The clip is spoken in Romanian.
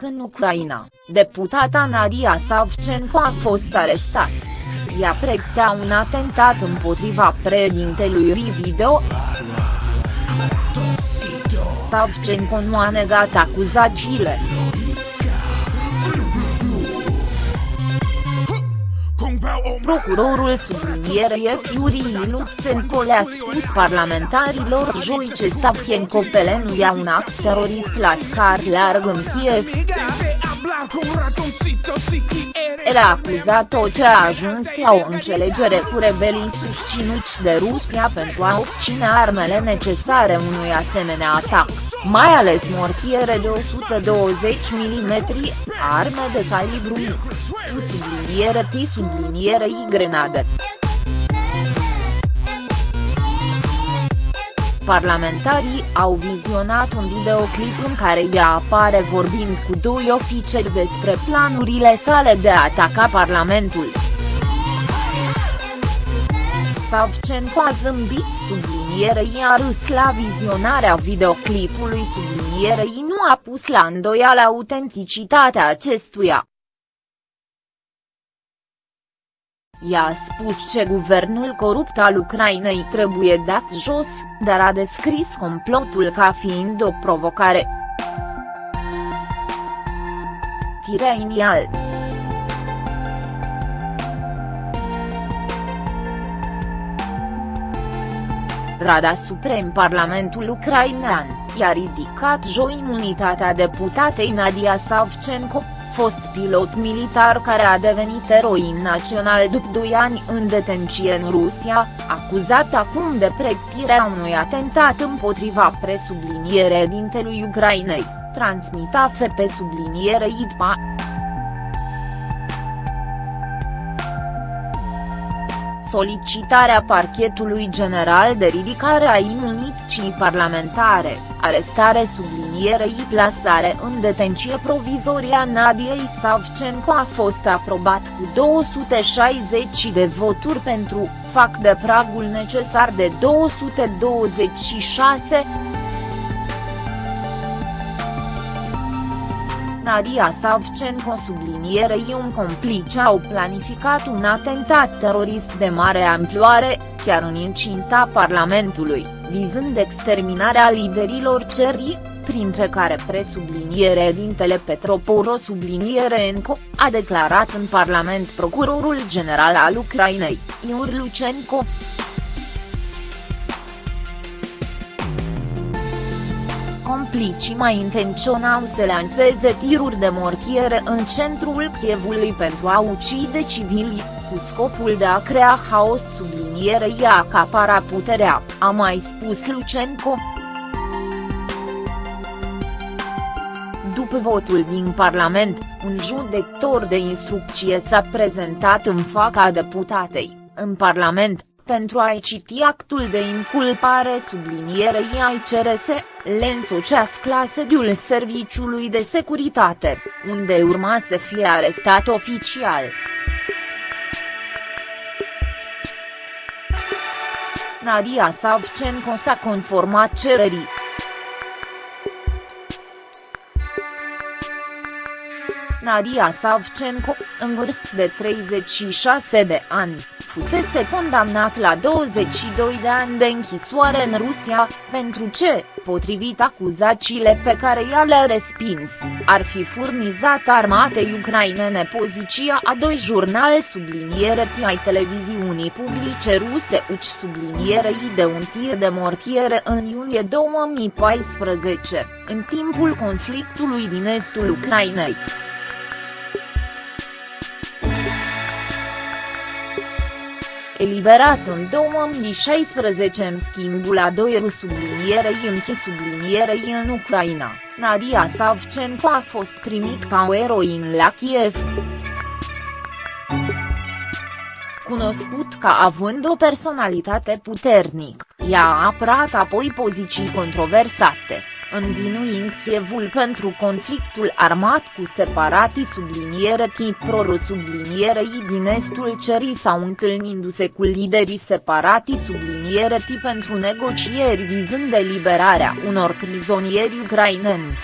loc în Ucraina, deputata Nadia Savchenko a fost arestat. Ea pregătea un atentat împotriva președintelui Video. Savchenko nu a negat acuzațiile. Procurorul sublinierei Iurii Lutsenko le-a spus parlamentarilor joi ce Savchenko ia un act terorist la scar larg în Kiev. El a acuzat-o ce a ajuns la o înțelegere cu rebelii susținuți de Rusia pentru a obține armele necesare unui asemenea atac, mai ales mortiere de 120 mm, arme de calibru mic, cu subliniere T subliniere I grenade. Parlamentarii au vizionat un videoclip în care ea apare vorbind cu doi ofițeri despre planurile sale de a ataca Parlamentul. Savchenko a zâmbit sublinierei a râs la vizionarea videoclipului sublinierei nu a pus la îndoială autenticitatea acestuia. I-a spus ce guvernul corupt al Ucrainei trebuie dat jos, dar a descris complotul ca fiind o provocare. Tirenial Rada Suprem Parlamentul Ucrainean, i-a ridicat joi imunitatea deputatei Nadia Savchenko, fost pilot militar care a devenit eroin național după 2 ani în detenție în Rusia, acuzat acum de pregătirea unui atentat împotriva presubliniere dintelui Ucrainei, transmit AFP subliniere ITPA. Solicitarea parchetului general de ridicare a imunității parlamentare, arestare sublinierei plasare în detenție provizorie a Nadiei Savchenko a fost aprobat cu 260 de voturi pentru, fac de pragul necesar de 226. Nadia Savchenko sublinierei un complice au planificat un atentat terorist de mare amploare, chiar în incinta Parlamentului, vizând exterminarea liderilor cerii, printre care presubliniere dintele Petroporo subliniere Enco, a declarat în Parlament procurorul general al Ucrainei, Iur Lucenco. Complicii mai intenționau să lanseze tiruri de mortiere în centrul Kievului pentru a ucide civili, cu scopul de a crea haos sublinierei a acapara puterea, a mai spus Lucenco. După votul din Parlament, un judecător de instrucție s-a prezentat în fața deputatei, în Parlament, pentru a-i citi actul de inculpare sublinierei ai CRS, le însocească la sediul Serviciului de Securitate, unde urma să fie arestat oficial. Nadia Savchenko s-a conformat cererii. Nadia Savchenko, în vârstă de 36 de ani, fusese condamnat la 22 de ani de închisoare în Rusia, pentru ce, potrivit acuzațiile pe care ea le-a respins, ar fi furnizat armatei ucrainene poziția a doi jurnale subliniere ai televiziunii publice ruse uci sublinierei de un tir de mortiere în iulie 2014, în timpul conflictului din estul Ucrainei. Eliberat în 2016 în schimbul a doi sublinierei închis sublinierei în Ucraina, Nadia Savchenko a fost primit ca o eroin la Kiev. Cunoscut ca având o personalitate puternică, ea a apărat apoi poziții controversate învinuind Kievul pentru conflictul armat cu separatii subliniere tip pro sublinierei din estul cerii sau întâlnindu-se cu liderii separatii subliniere tip pentru negocieri vizând eliberarea unor prizonieri ucraineni.